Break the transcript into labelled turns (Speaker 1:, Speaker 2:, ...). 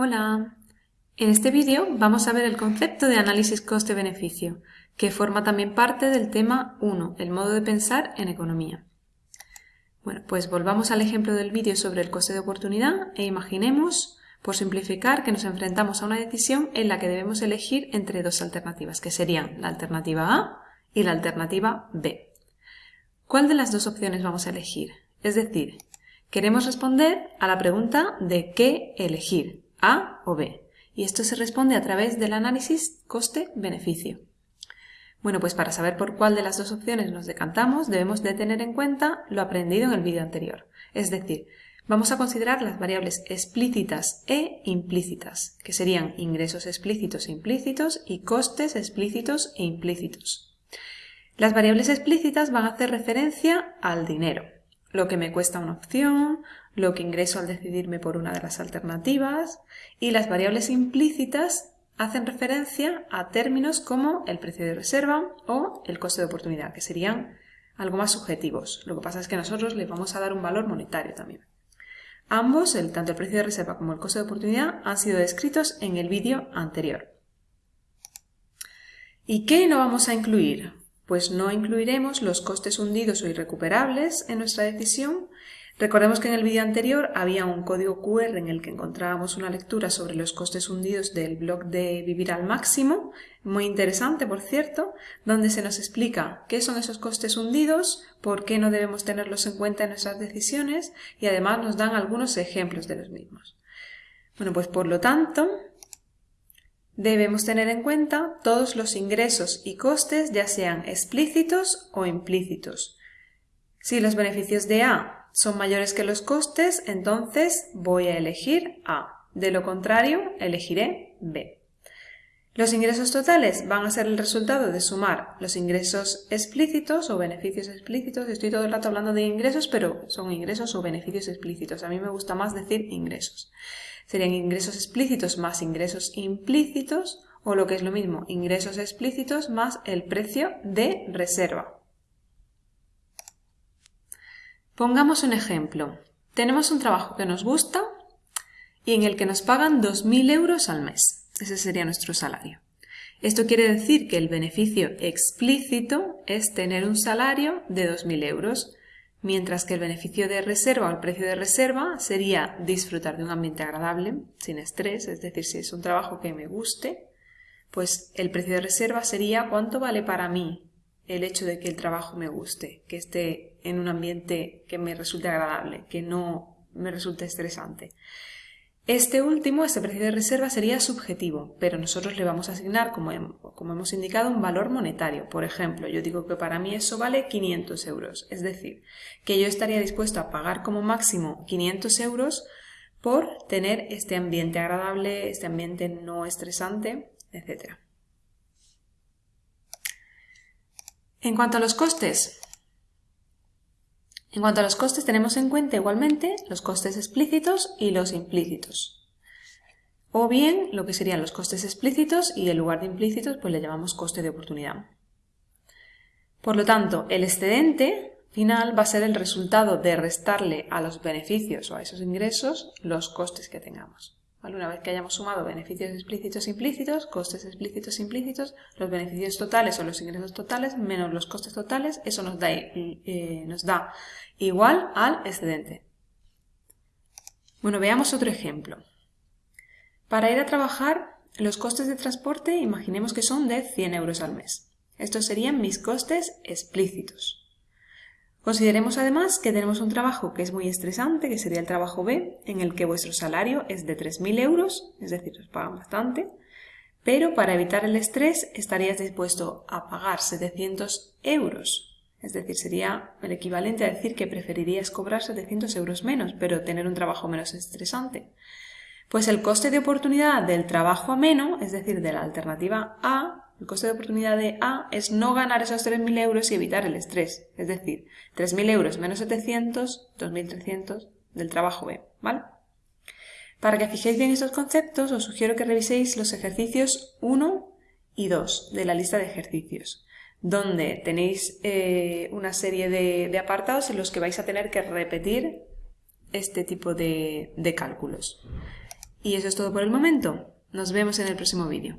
Speaker 1: Hola, en este vídeo vamos a ver el concepto de análisis coste-beneficio, que forma también parte del tema 1, el modo de pensar en economía. Bueno, pues volvamos al ejemplo del vídeo sobre el coste de oportunidad e imaginemos, por simplificar, que nos enfrentamos a una decisión en la que debemos elegir entre dos alternativas, que serían la alternativa A y la alternativa B. ¿Cuál de las dos opciones vamos a elegir? Es decir, queremos responder a la pregunta de qué elegir, A o B. Y esto se responde a través del análisis coste-beneficio. Bueno, pues para saber por cuál de las dos opciones nos decantamos, debemos de tener en cuenta lo aprendido en el vídeo anterior. Es decir, vamos a considerar las variables explícitas e implícitas, que serían ingresos explícitos e implícitos y costes explícitos e implícitos. Las variables explícitas van a hacer referencia al dinero, lo que me cuesta una opción, lo que ingreso al decidirme por una de las alternativas y las variables implícitas hacen referencia a términos como el precio de reserva o el coste de oportunidad, que serían algo más subjetivos. Lo que pasa es que nosotros les vamos a dar un valor monetario también. Ambos, el, tanto el precio de reserva como el coste de oportunidad, han sido descritos en el vídeo anterior. ¿Y qué no vamos a incluir? Pues no incluiremos los costes hundidos o irrecuperables en nuestra decisión, Recordemos que en el vídeo anterior había un código QR en el que encontrábamos una lectura sobre los costes hundidos del blog de Vivir al Máximo, muy interesante por cierto, donde se nos explica qué son esos costes hundidos, por qué no debemos tenerlos en cuenta en nuestras decisiones y además nos dan algunos ejemplos de los mismos. Bueno, pues por lo tanto, debemos tener en cuenta todos los ingresos y costes, ya sean explícitos o implícitos. Si los beneficios de A son mayores que los costes, entonces voy a elegir A. De lo contrario, elegiré B. Los ingresos totales van a ser el resultado de sumar los ingresos explícitos o beneficios explícitos. Estoy todo el rato hablando de ingresos, pero son ingresos o beneficios explícitos. A mí me gusta más decir ingresos. Serían ingresos explícitos más ingresos implícitos o lo que es lo mismo, ingresos explícitos más el precio de reserva. Pongamos un ejemplo. Tenemos un trabajo que nos gusta y en el que nos pagan 2.000 euros al mes. Ese sería nuestro salario. Esto quiere decir que el beneficio explícito es tener un salario de 2.000 euros, mientras que el beneficio de reserva o el precio de reserva sería disfrutar de un ambiente agradable, sin estrés, es decir, si es un trabajo que me guste, pues el precio de reserva sería cuánto vale para mí el hecho de que el trabajo me guste, que esté en un ambiente que me resulte agradable, que no me resulte estresante. Este último, este precio de reserva, sería subjetivo, pero nosotros le vamos a asignar, como, hemos indicado, un valor monetario. Por ejemplo, yo digo que para mí eso vale 500 euros, es decir, que yo estaría dispuesto a pagar como máximo 500 euros por tener este ambiente agradable, este ambiente no estresante, etc. En cuanto a los costes, en cuanto a los costes tenemos en cuenta igualmente los costes explícitos y los implícitos. O bien lo que serían los costes explícitos y en lugar de implícitos pues le llamamos coste de oportunidad. Por lo tanto, el excedente final va a ser el resultado de restarle a los beneficios o a esos ingresos los costes que tengamos. Una vez que hayamos sumado beneficios explícitos e implícitos, costes explícitos e implícitos, los beneficios totales o los ingresos totales menos los costes totales, eso nos da, eh, nos da igual al excedente. Bueno, veamos otro ejemplo. Para ir a trabajar, los costes de transporte imaginemos que son de 100 euros al mes. Estos serían mis costes explícitos. Consideremos además que tenemos un trabajo que es muy estresante, que sería el trabajo B, en el que vuestro salario es de 3.000 euros, es decir, os pagan bastante, pero para evitar el estrés estarías dispuesto a pagar 700 euros. Es decir, sería el equivalente a decir que preferirías cobrar 700 euros menos, pero tener un trabajo menos estresante. Pues el coste de oportunidad del trabajo ameno, es decir, de la alternativa A, el coste de oportunidad de A es no ganar esos 3.000 euros y evitar el estrés. Es decir, 3.000 euros menos 700, 2.300 del trabajo B. ¿Vale? Para que fijéis bien estos conceptos, os sugiero que reviséis los ejercicios 1 y 2 de la lista de ejercicios, donde tenéis eh, una serie de, apartados en los que vais a tener que repetir este tipo de, de cálculos. Y eso es todo por el momento. Nos vemos en el próximo vídeo.